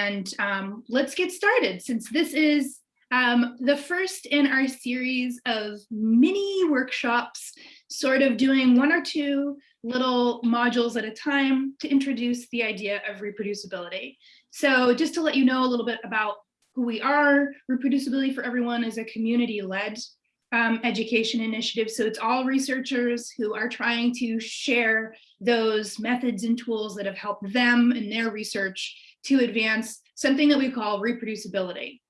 And um, let's get started since this is um, the first in our series of mini workshops, sort of doing one or two little modules at a time to introduce the idea of reproducibility. So just to let you know a little bit about who we are, Reproducibility for Everyone is a community-led um, education initiative. So it's all researchers who are trying to share those methods and tools that have helped them in their research to advance something that we call reproducibility.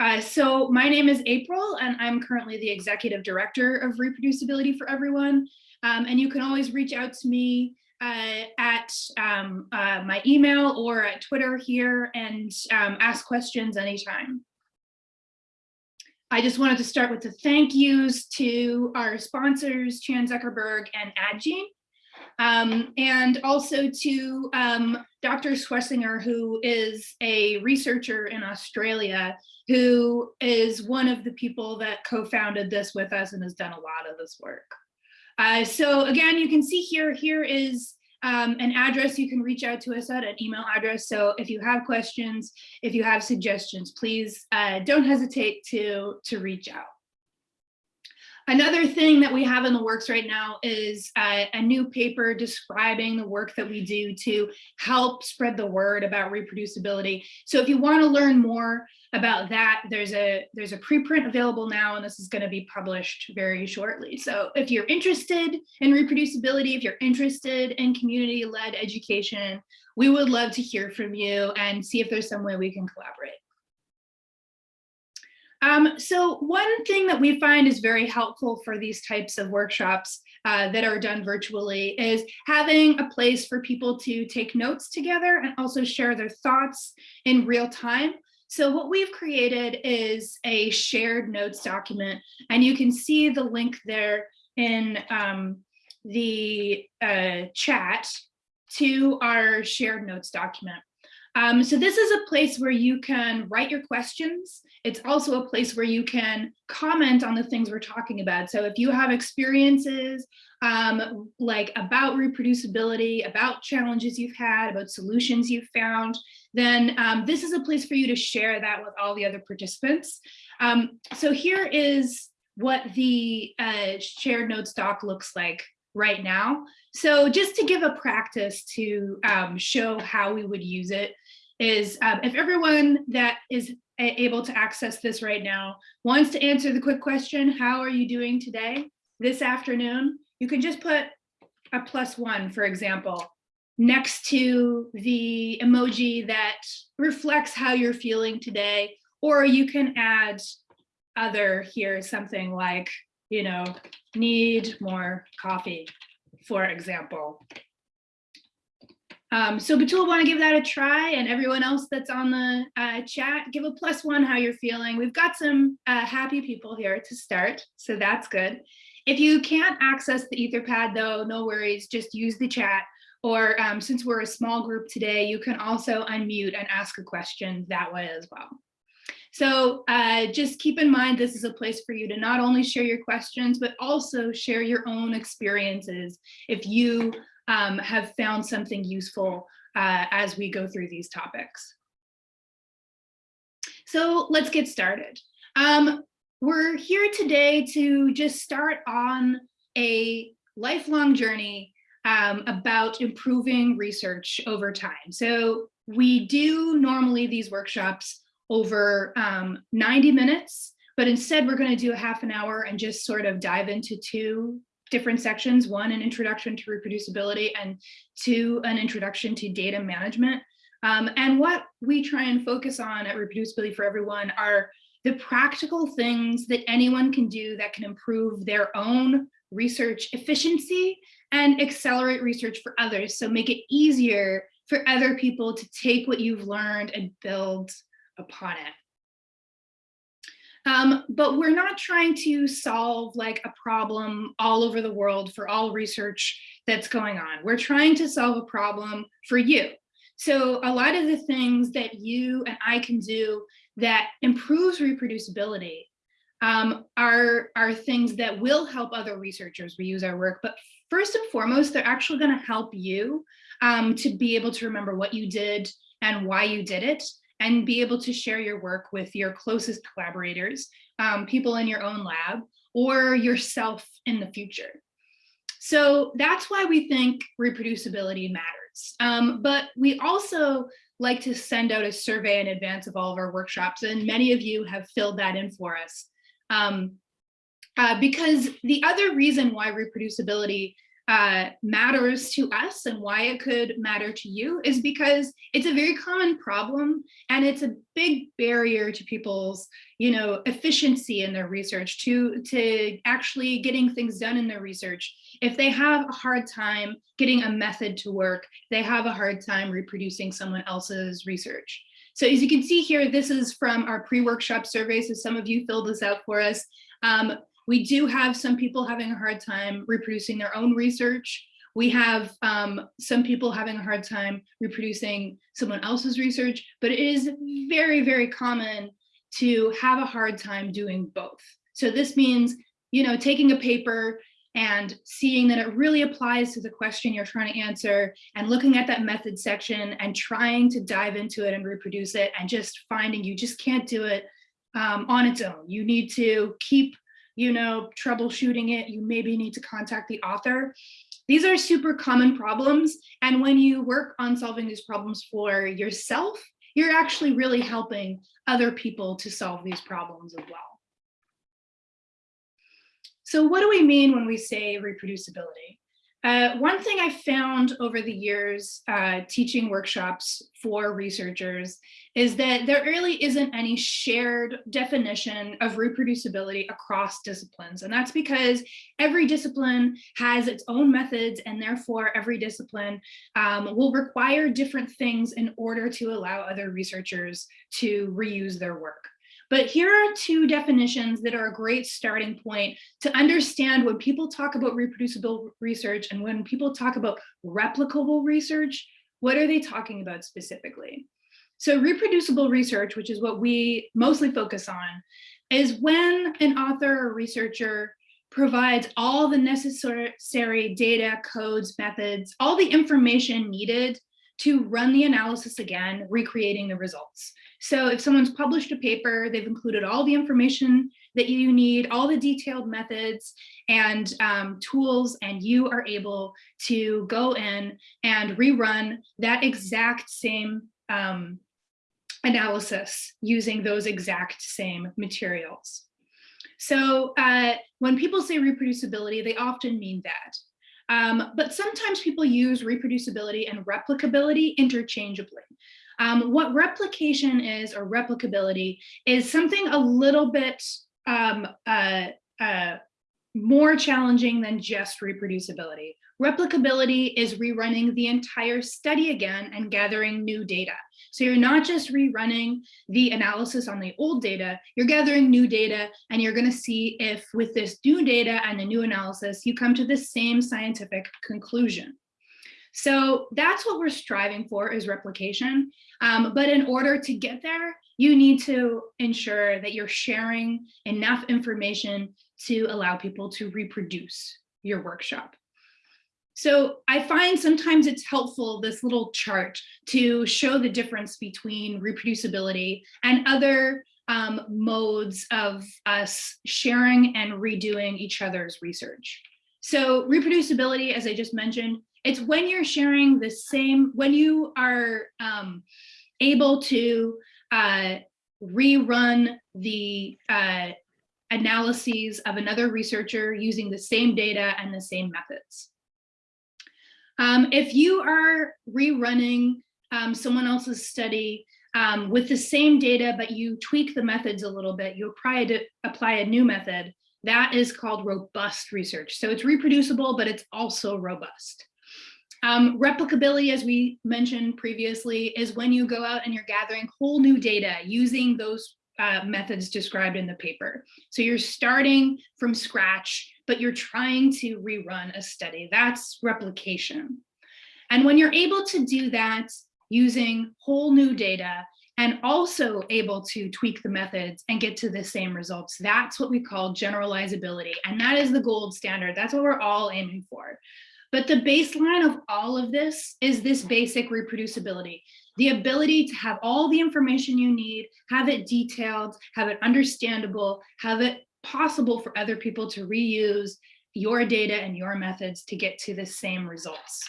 Uh, so my name is April and I'm currently the executive director of reproducibility for everyone. Um, and you can always reach out to me uh, at um, uh, my email or at Twitter here and um, ask questions anytime. I just wanted to start with the thank yous to our sponsors, Chan Zuckerberg and Addgene, um, and also to um, Dr. Schlesinger, who is a researcher in Australia, who is one of the people that co-founded this with us and has done a lot of this work. Uh, so again, you can see here, here is um, an address you can reach out to us at, an email address. So if you have questions, if you have suggestions, please uh, don't hesitate to, to reach out. Another thing that we have in the works right now is uh, a new paper describing the work that we do to help spread the word about reproducibility. So if you want to learn more about that, there's a there's a preprint available now, and this is going to be published very shortly. So if you're interested in reproducibility, if you're interested in community-led education, we would love to hear from you and see if there's some way we can collaborate. Um, so one thing that we find is very helpful for these types of workshops uh, that are done virtually is having a place for people to take notes together and also share their thoughts in real time. So what we've created is a shared notes document, and you can see the link there in um, the uh, chat to our shared notes document. Um, so this is a place where you can write your questions. It's also a place where you can comment on the things we're talking about. So if you have experiences um, like about reproducibility, about challenges you've had, about solutions you've found, then um, this is a place for you to share that with all the other participants. Um, so here is what the uh, shared notes doc looks like right now. So just to give a practice to um, show how we would use it is um, if everyone that is able to access this right now wants to answer the quick question, how are you doing today, this afternoon, you can just put a plus one, for example, next to the emoji that reflects how you're feeling today, or you can add other here, something like, you know, need more coffee, for example. Um, so Batool, want to give that a try and everyone else that's on the uh, chat, give a plus one how you're feeling. We've got some uh, happy people here to start, so that's good. If you can't access the Etherpad though, no worries, just use the chat. Or um, since we're a small group today, you can also unmute and ask a question that way as well. So uh, just keep in mind, this is a place for you to not only share your questions, but also share your own experiences. If you um, have found something useful uh, as we go through these topics. So let's get started. Um, we're here today to just start on a lifelong journey um, about improving research over time. So we do normally these workshops over um, 90 minutes, but instead we're going to do a half an hour and just sort of dive into two different sections, one, an introduction to reproducibility, and two, an introduction to data management. Um, and what we try and focus on at Reproducibility for Everyone are the practical things that anyone can do that can improve their own research efficiency and accelerate research for others. So make it easier for other people to take what you've learned and build upon it. Um, but we're not trying to solve like a problem all over the world for all research that's going on. We're trying to solve a problem for you. So a lot of the things that you and I can do that improves reproducibility um, are, are things that will help other researchers reuse our work. But first and foremost, they're actually going to help you um, to be able to remember what you did and why you did it and be able to share your work with your closest collaborators, um, people in your own lab, or yourself in the future. So that's why we think reproducibility matters. Um, but we also like to send out a survey in advance of all of our workshops, and many of you have filled that in for us. Um, uh, because the other reason why reproducibility uh, matters to us and why it could matter to you is because it's a very common problem and it's a big barrier to people's you know efficiency in their research to to actually getting things done in their research. If they have a hard time getting a method to work they have a hard time reproducing someone else's research. So as you can see here this is from our pre-workshop survey so some of you filled this out for us. Um, we do have some people having a hard time reproducing their own research. We have um, some people having a hard time reproducing someone else's research, but it is very, very common to have a hard time doing both. So this means, you know, taking a paper and seeing that it really applies to the question you're trying to answer and looking at that method section and trying to dive into it and reproduce it and just finding you just can't do it um, on its own. You need to keep you know, troubleshooting it, you maybe need to contact the author. These are super common problems. And when you work on solving these problems for yourself, you're actually really helping other people to solve these problems as well. So what do we mean when we say reproducibility? Uh, one thing I found over the years uh, teaching workshops for researchers is that there really isn't any shared definition of reproducibility across disciplines. And that's because every discipline has its own methods and therefore every discipline um, will require different things in order to allow other researchers to reuse their work. But here are two definitions that are a great starting point to understand when people talk about reproducible research and when people talk about replicable research, what are they talking about specifically? So reproducible research, which is what we mostly focus on, is when an author or researcher provides all the necessary data, codes, methods, all the information needed to run the analysis again, recreating the results. So if someone's published a paper, they've included all the information that you need, all the detailed methods and um, tools, and you are able to go in and rerun that exact same um, analysis using those exact same materials. So uh, when people say reproducibility, they often mean that. Um, but sometimes people use reproducibility and replicability interchangeably. Um, what replication is or replicability is something a little bit um, uh, uh, more challenging than just reproducibility. Replicability is rerunning the entire study again and gathering new data. So you're not just rerunning the analysis on the old data, you're gathering new data and you're gonna see if with this new data and the new analysis, you come to the same scientific conclusion. So that's what we're striving for is replication. Um, but in order to get there, you need to ensure that you're sharing enough information to allow people to reproduce your workshop. So I find sometimes it's helpful, this little chart, to show the difference between reproducibility and other um, modes of us sharing and redoing each other's research. So reproducibility, as I just mentioned, it's when you're sharing the same, when you are um, able to uh, rerun the uh, analyses of another researcher using the same data and the same methods. Um, if you are rerunning um, someone else's study um, with the same data, but you tweak the methods a little bit, you apply apply a new method, that is called robust research. So it's reproducible, but it's also robust. Um, replicability, as we mentioned previously, is when you go out and you're gathering whole new data using those uh, methods described in the paper. So you're starting from scratch, but you're trying to rerun a study. That's replication. And when you're able to do that using whole new data and also able to tweak the methods and get to the same results. That's what we call generalizability. And that is the gold standard. That's what we're all aiming for. But the baseline of all of this is this basic reproducibility, the ability to have all the information you need, have it detailed, have it understandable, have it possible for other people to reuse your data and your methods to get to the same results.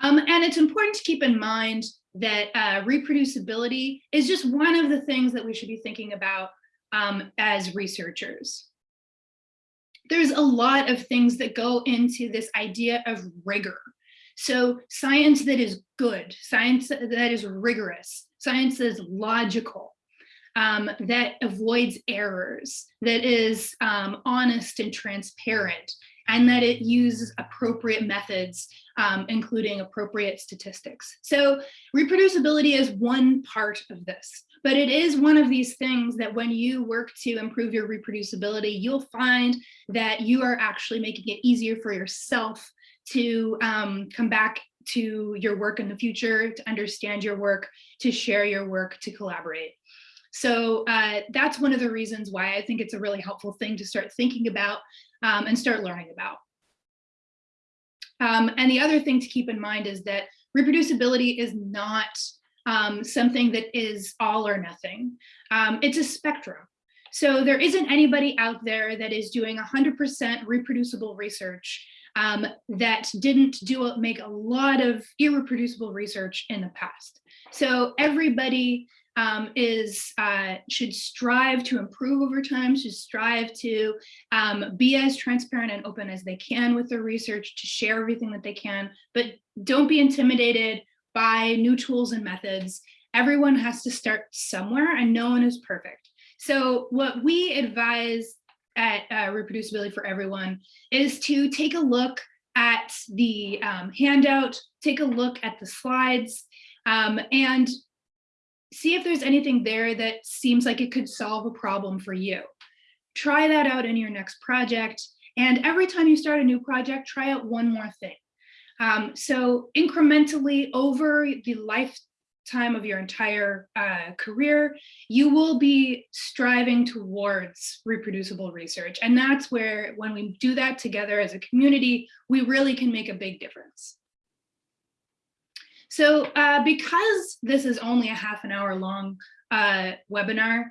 Um, and it's important to keep in mind that uh, reproducibility is just one of the things that we should be thinking about um, as researchers. There's a lot of things that go into this idea of rigor. So science that is good, science that is rigorous, science that is logical, um, that avoids errors, that is um, honest and transparent, and that it uses appropriate methods, um, including appropriate statistics. So reproducibility is one part of this, but it is one of these things that when you work to improve your reproducibility, you'll find that you are actually making it easier for yourself to um, come back to your work in the future, to understand your work, to share your work, to collaborate. So uh, that's one of the reasons why I think it's a really helpful thing to start thinking about um, and start learning about. Um, and the other thing to keep in mind is that reproducibility is not um, something that is all or nothing. Um, it's a spectrum. So there isn't anybody out there that is doing 100% reproducible research um, that didn't do make a lot of irreproducible research in the past. So everybody um, is uh, should strive to improve over time, should strive to um, be as transparent and open as they can with their research, to share everything that they can, but don't be intimidated by new tools and methods. Everyone has to start somewhere and no one is perfect. So what we advise at uh, Reproducibility for Everyone is to take a look at the um, handout, take a look at the slides, um, and see if there's anything there that seems like it could solve a problem for you. Try that out in your next project. And every time you start a new project, try out one more thing. Um, so incrementally over the lifetime of your entire uh, career, you will be striving towards reproducible research. And that's where when we do that together as a community, we really can make a big difference. So uh, because this is only a half an hour long uh, webinar,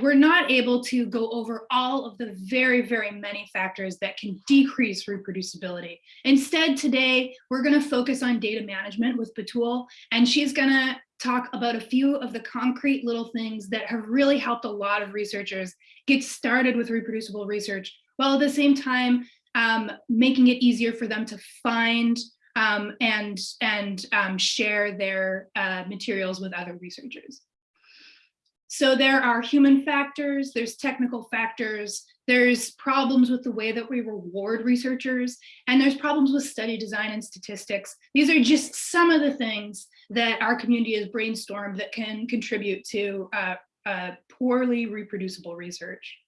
we're not able to go over all of the very, very many factors that can decrease reproducibility. Instead, today, we're gonna focus on data management with Batool, and she's gonna talk about a few of the concrete little things that have really helped a lot of researchers get started with reproducible research, while at the same time, um, making it easier for them to find um, and, and um, share their uh, materials with other researchers. So there are human factors, there's technical factors, there's problems with the way that we reward researchers, and there's problems with study design and statistics. These are just some of the things that our community has brainstormed that can contribute to uh, uh, poorly reproducible research.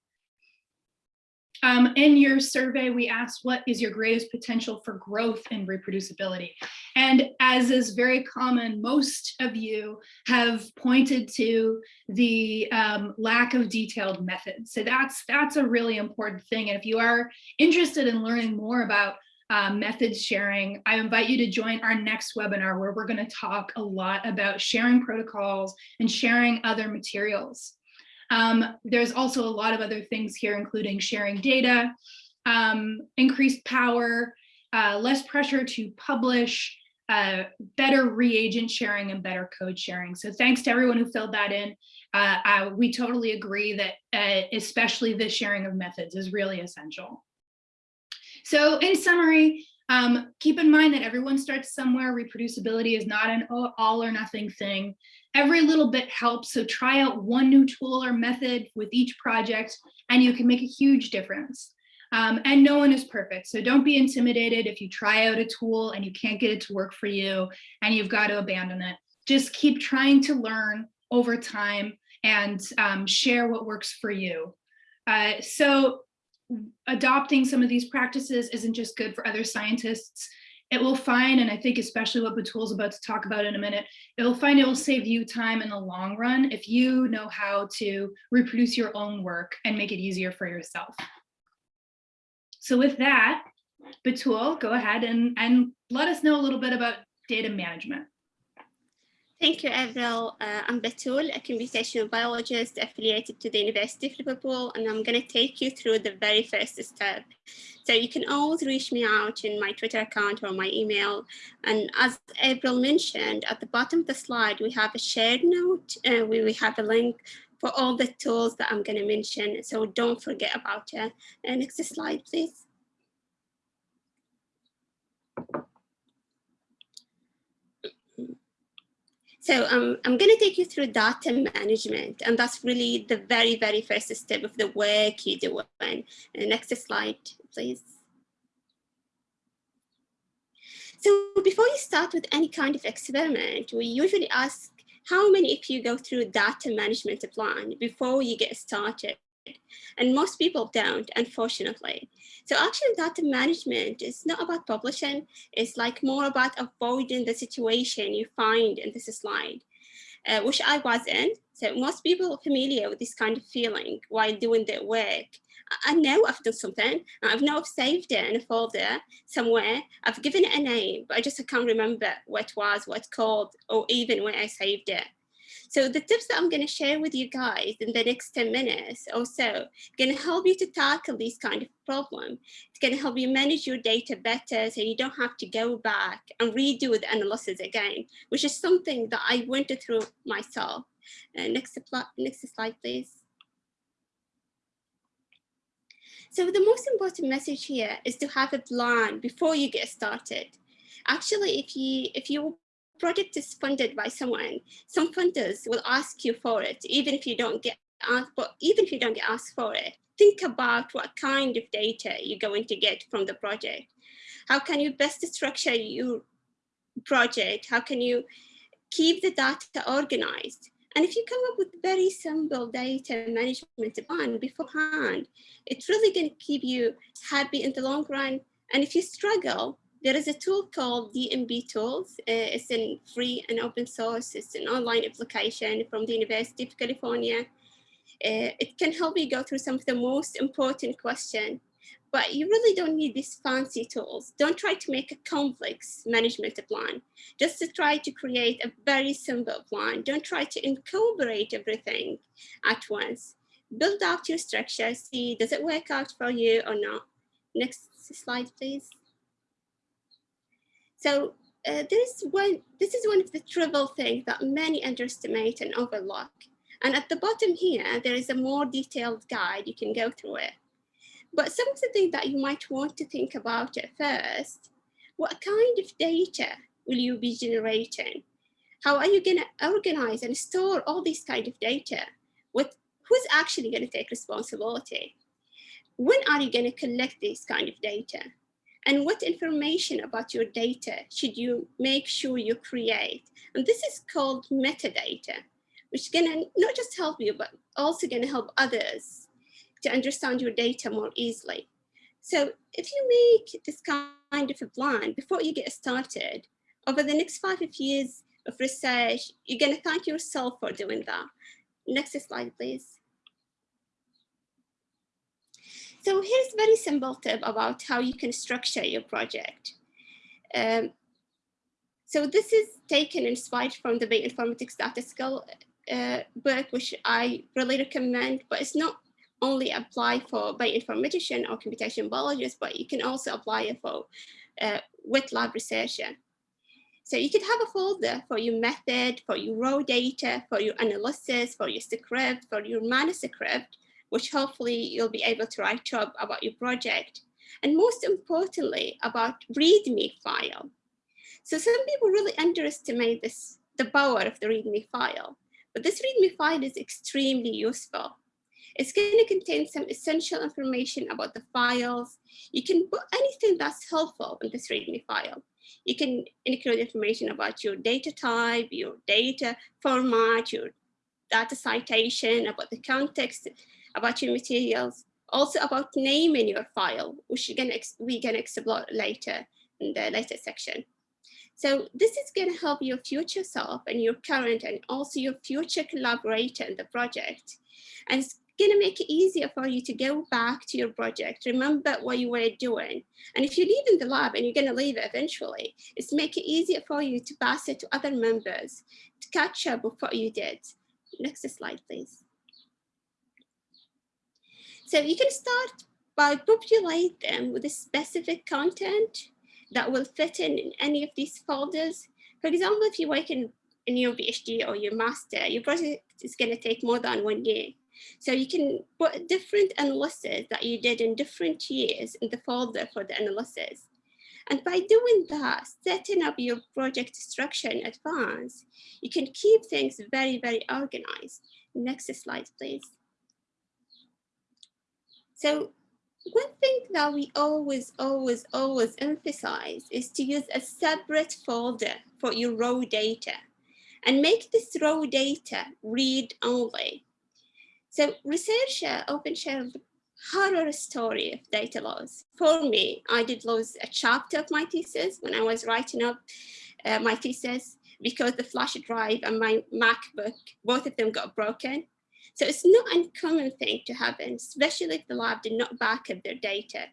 Um, in your survey, we asked what is your greatest potential for growth and reproducibility? And as is very common, most of you have pointed to the um, lack of detailed methods. So that's, that's a really important thing. And if you are interested in learning more about uh, methods sharing, I invite you to join our next webinar where we're gonna talk a lot about sharing protocols and sharing other materials. Um, there's also a lot of other things here, including sharing data, um, increased power, uh, less pressure to publish, uh, better reagent sharing and better code sharing. So thanks to everyone who filled that in. Uh, I, we totally agree that uh, especially the sharing of methods is really essential. So in summary, um, keep in mind that everyone starts somewhere. Reproducibility is not an all or nothing thing. Every little bit helps. So try out one new tool or method with each project and you can make a huge difference. Um, and no one is perfect. So don't be intimidated if you try out a tool and you can't get it to work for you and you've got to abandon it. Just keep trying to learn over time and um, share what works for you. Uh, so adopting some of these practices isn't just good for other scientists, it will find, and I think especially what Batool's about to talk about in a minute, it will find it will save you time in the long run if you know how to reproduce your own work and make it easier for yourself. So with that, Batul, go ahead and, and let us know a little bit about data management. Thank you, Avril. Uh, I'm Batool, a computational biologist affiliated to the University of Liverpool, and I'm going to take you through the very first step. So you can always reach me out in my Twitter account or my email. And as Avril mentioned, at the bottom of the slide, we have a shared note, uh, we, we have a link for all the tools that I'm going to mention. So don't forget about it. Uh, next slide, please. So um, I'm going to take you through data management, and that's really the very, very first step of the work you do. And next slide, please. So before you start with any kind of experiment, we usually ask how many of you go through data management plan before you get started? And most people don't, unfortunately. So actually data management is not about publishing, it's like more about avoiding the situation you find in this slide, uh, which I was in. So most people are familiar with this kind of feeling while doing their work. I know I've done something, I know I've saved it in a folder somewhere, I've given it a name, but I just can't remember what it was, what called, or even where I saved it. So the tips that I'm going to share with you guys in the next 10 minutes or so going to help you to tackle these kind of problem. It's going to help you manage your data better so you don't have to go back and redo the analysis again, which is something that I went through myself. Uh, next, next slide, please. So the most important message here is to have a plan before you get started. Actually, if you if you project is funded by someone, some funders will ask you for it, even if you don't get asked, but even if you don't get asked for it, think about what kind of data you're going to get from the project. How can you best structure your project? How can you keep the data organized? And if you come up with very simple data management plan beforehand, it's really going to keep you happy in the long run. And if you struggle, there is a tool called DMPTools. Uh, it's in free and open source. It's an online application from the University of California. Uh, it can help you go through some of the most important questions, but you really don't need these fancy tools. Don't try to make a complex management plan. Just to try to create a very simple plan. Don't try to incorporate everything at once. Build out your structure, see does it work out for you or not. Next slide, please. So uh, there is one, this is one of the trivial things that many underestimate and overlook. And at the bottom here, there is a more detailed guide, you can go through it. But some of the things that you might want to think about at first, what kind of data will you be generating? How are you gonna organize and store all these kind of data? What, who's actually gonna take responsibility? When are you gonna collect this kind of data? And what information about your data should you make sure you create. And this is called metadata, which is gonna not just help you, but also gonna help others to understand your data more easily. So if you make this kind of a plan before you get started, over the next five years of research, you're gonna thank yourself for doing that. Next slide, please. So here's a very simple tip about how you can structure your project. Um, so this is taken inspired from the bioinformatics data skill uh, book, which I really recommend, but it's not only apply for bioinformatician or computation biologist, but you can also apply it for uh, wet lab researcher. So you could have a folder for your method, for your raw data, for your analysis, for your script, for your manuscript, which hopefully you'll be able to write up about your project. And most importantly, about README file. So some people really underestimate this, the power of the README file, but this README file is extremely useful. It's going to contain some essential information about the files. You can put anything that's helpful in this README file. You can include information about your data type, your data format, your data citation, about the context, about your materials, also about naming your file, which we can explore later. in the later section. So this is going to help your future self and your current and also your future collaborator in the project. And it's going to make it easier for you to go back to your project, remember what you were doing. And if you leave in the lab and you're going to leave it eventually, it's make it easier for you to pass it to other members to catch up with what you did. Next slide, please. So you can start by populate them with a specific content that will fit in, in any of these folders. For example, if you work in, in your PhD or your master, your project is going to take more than one year. So you can put different analysis that you did in different years in the folder for the analysis. And by doing that, setting up your project structure in advance, you can keep things very, very organized. Next slide, please. So one thing that we always, always, always emphasize is to use a separate folder for your raw data and make this raw data read only. So researcher often share the horror story of data loss. For me, I did lose a chapter of my thesis when I was writing up uh, my thesis because the flash drive and my MacBook, both of them got broken. So it's not uncommon thing to happen, especially if the lab did not back up their data.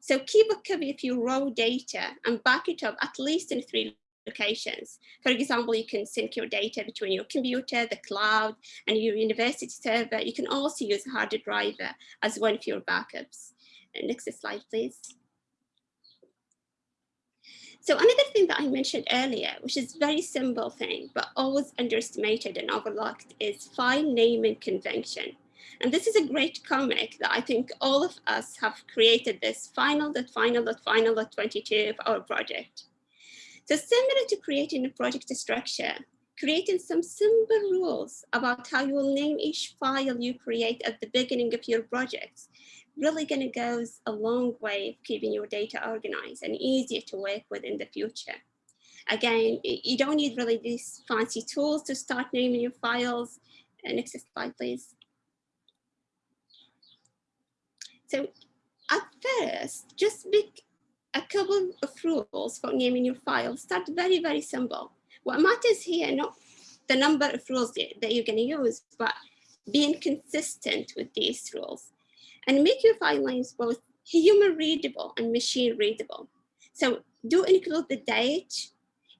So keep a copy of your raw data and back it up at least in three locations. For example, you can sync your data between your computer, the cloud, and your university server. You can also use a hard drive as one of your backups. Uh, next slide, please. So another thing that I mentioned earlier, which is very simple thing, but always underestimated and overlooked is file naming convention. And this is a great comic that I think all of us have created this final dot final dot final dot 22 of our project. So similar to creating a project structure, creating some simple rules about how you will name each file you create at the beginning of your projects really going to goes a long way of keeping your data organized and easier to work with in the future. Again, you don't need really these fancy tools to start naming your files. Next slide, please. So at first, just pick a couple of rules for naming your files. Start very, very simple. What matters here, not the number of rules that you're going to use, but being consistent with these rules and make your file names both human readable and machine readable. So do include the date,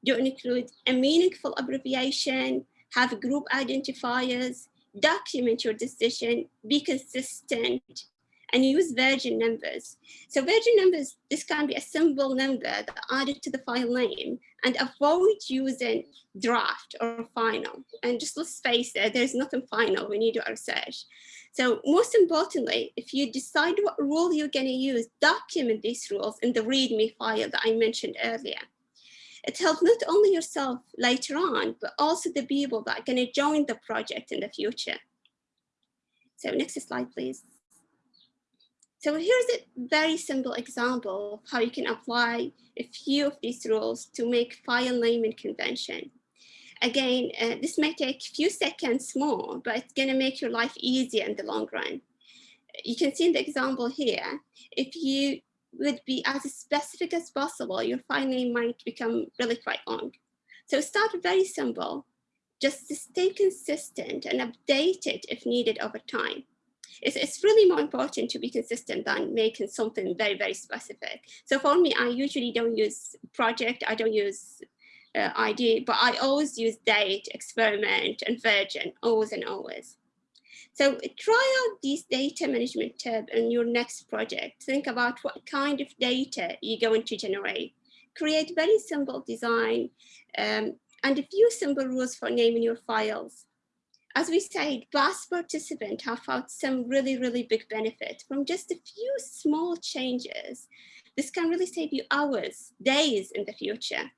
do include a meaningful abbreviation, have group identifiers, document your decision, be consistent, and use version numbers. So version numbers, this can be a symbol number that added to the file name and avoid using draft or final. And just let's face it, there's nothing final when you do research. So most importantly, if you decide what rule you're going to use, document these rules in the README file that I mentioned earlier. It helps not only yourself later on, but also the people that are going to join the project in the future. So next slide, please. So here's a very simple example of how you can apply a few of these rules to make file naming convention. Again, uh, this may take a few seconds more, but it's going to make your life easier in the long run. You can see in the example here, if you would be as specific as possible, your file name might become really quite long. So start very simple, just to stay consistent and update it if needed over time. It's, it's really more important to be consistent than making something very, very specific. So for me, I usually don't use project, I don't use uh, ID, but I always use date, experiment, and version, always and always. So try out these data management tab in your next project. Think about what kind of data you're going to generate. Create very simple design um, and a few simple rules for naming your files. As we said, past participants have found some really, really big benefit from just a few small changes. This can really save you hours, days in the future.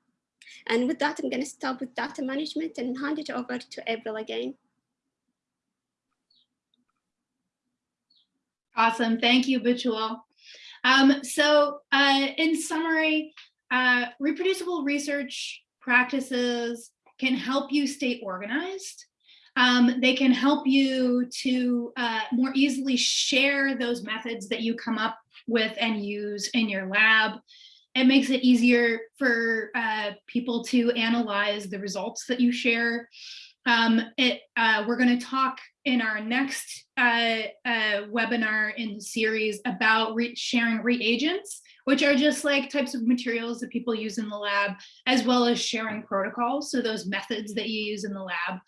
And with that, I'm going to stop with data management and hand it over to April again. Awesome. Thank you, Batool. Um, so uh, in summary, uh, reproducible research practices can help you stay organized. Um, they can help you to uh, more easily share those methods that you come up with and use in your lab it makes it easier for uh, people to analyze the results that you share. Um, it, uh, we're going to talk in our next uh, uh, webinar in the series about re sharing reagents, which are just like types of materials that people use in the lab, as well as sharing protocols, so those methods that you use in the lab.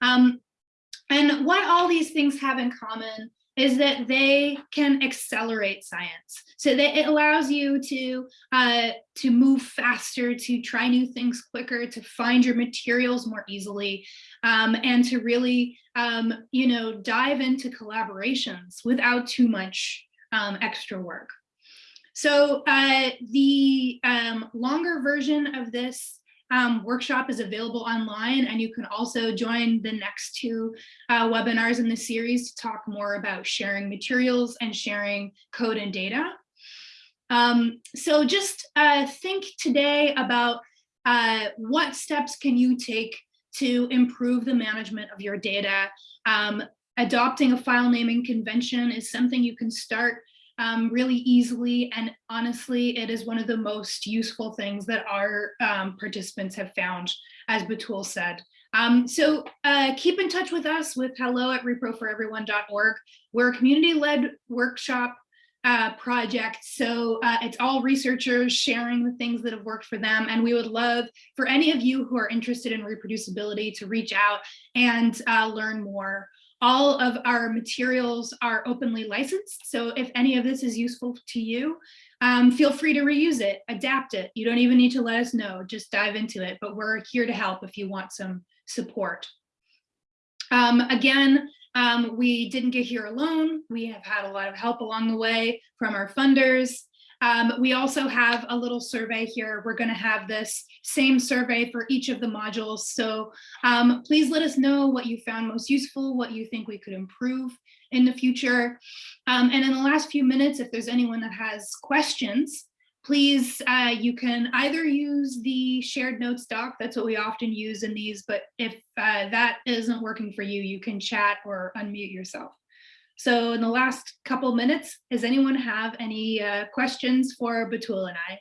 Um, and what all these things have in common is that they can accelerate science. So that it allows you to, uh, to move faster, to try new things quicker, to find your materials more easily, um, and to really, um, you know, dive into collaborations without too much um, extra work. So uh, the um, longer version of this um, workshop is available online and you can also join the next two uh, webinars in the series to talk more about sharing materials and sharing code and data. Um, so just uh, think today about uh, what steps can you take to improve the management of your data. Um, adopting a file naming convention is something you can start um, really easily. And honestly, it is one of the most useful things that our um, participants have found, as Batool said. Um, so uh, keep in touch with us with hello at reproforeveryone.org. We're a community-led workshop uh, project. So uh, it's all researchers sharing the things that have worked for them. And we would love for any of you who are interested in reproducibility to reach out and uh, learn more. All of our materials are openly licensed. So if any of this is useful to you, um, feel free to reuse it, adapt it. You don't even need to let us know, just dive into it, but we're here to help if you want some support. Um, again, um, we didn't get here alone. We have had a lot of help along the way from our funders, um, we also have a little survey here. We're going to have this same survey for each of the modules. So um, please let us know what you found most useful, what you think we could improve in the future. Um, and in the last few minutes, if there's anyone that has questions, please, uh, you can either use the shared notes doc, that's what we often use in these, but if uh, that isn't working for you, you can chat or unmute yourself. So in the last couple minutes, does anyone have any uh, questions for Batool and I?